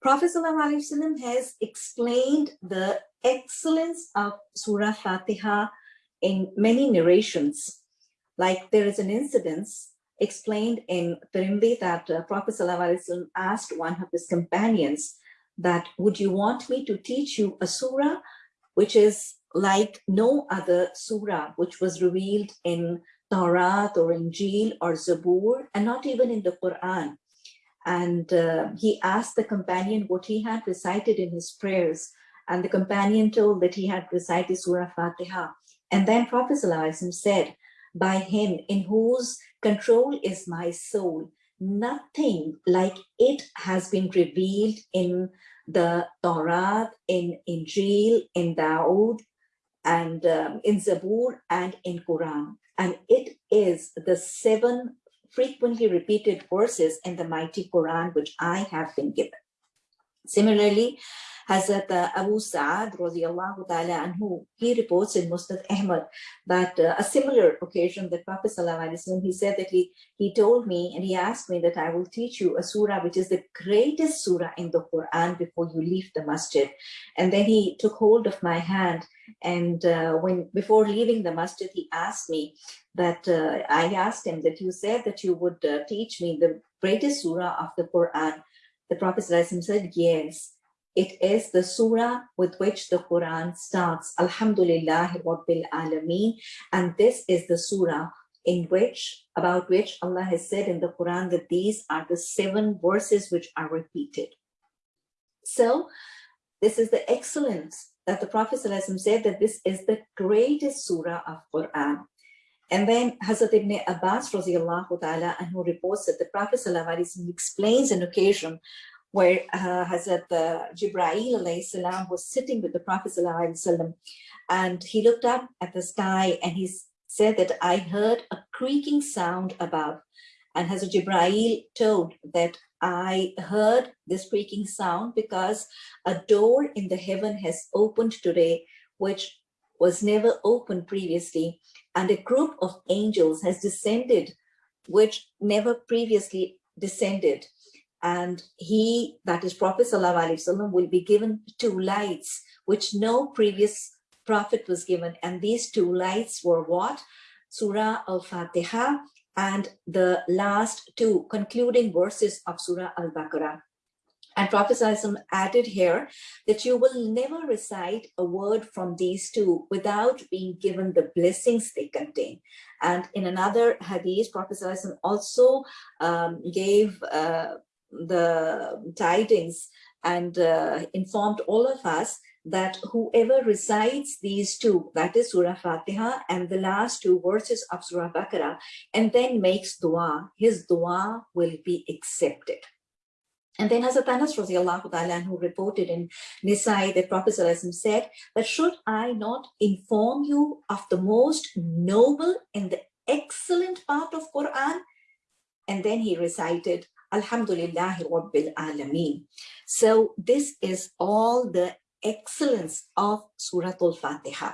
Prophet ﷺ has explained the excellence of Surah Fatiha in many narrations. Like there is an incident explained in Tirmidhi that uh, Prophet ﷺ asked one of his companions that, would you want me to teach you a surah which is like no other surah which was revealed in Taurat or Injil or Zabur and not even in the Quran. And uh, he asked the companion what he had recited in his prayers. And the companion told that he had recited Surah Fatiha. And then Prophet said, by him in whose control is my soul, nothing like it has been revealed in the Torah, in Injil, in Dawood, and um, in Zabur and in Quran. And it is the seven frequently repeated verses in the mighty Quran which I have been given. Similarly, Hazrat Abu Sa'ad radiallahu ta'ala anhu, he reports in Musnad Ahmad that uh, a similar occasion that Prophet sallallahu he said that he, he told me and he asked me that I will teach you a surah which is the greatest surah in the Quran before you leave the masjid. And then he took hold of my hand and uh, when before leaving the masjid, he asked me that uh, I asked him that you said that you would uh, teach me the greatest surah of the Quran. The Prophet said, yes. It is the surah with which the Quran starts, Alhamdulillah Rabbil Alameen. And this is the surah in which, about which Allah has said in the Quran that these are the seven verses which are repeated. So this is the excellence that the Prophet said that this is the greatest surah of Quran. And then Hazrat ibn Abbas ta'ala anhu reports that the Prophet explains an occasion where uh, Hazrat uh, Jibreel salam was sitting with the Prophet sallam, and he looked up at the sky and he said that I heard a creaking sound above. And Hazrat Jibreel told that I heard this creaking sound because a door in the heaven has opened today, which was never opened previously. And a group of angels has descended, which never previously descended and he, that is Prophet Wasallam, will be given two lights, which no previous prophet was given. And these two lights were what? Surah Al-Fatiha and the last two concluding verses of Surah Al-Baqarah. And Prophet Wasallam added here that you will never recite a word from these two without being given the blessings they contain. And in another hadith, Prophet Wasallam also um, gave uh, the tidings and uh, informed all of us that whoever recites these two, that is Surah Fatiha and the last two verses of Surah Baqarah, and then makes dua, his dua will be accepted. And then Hazrat Anas ta'ala who reported in Nisai that Prophet said that should I not inform you of the most noble and the excellent part of Quran? And then he recited Alhamdulillahi Rabbil Alameen. So this is all the excellence of Surah Al-Fatiha.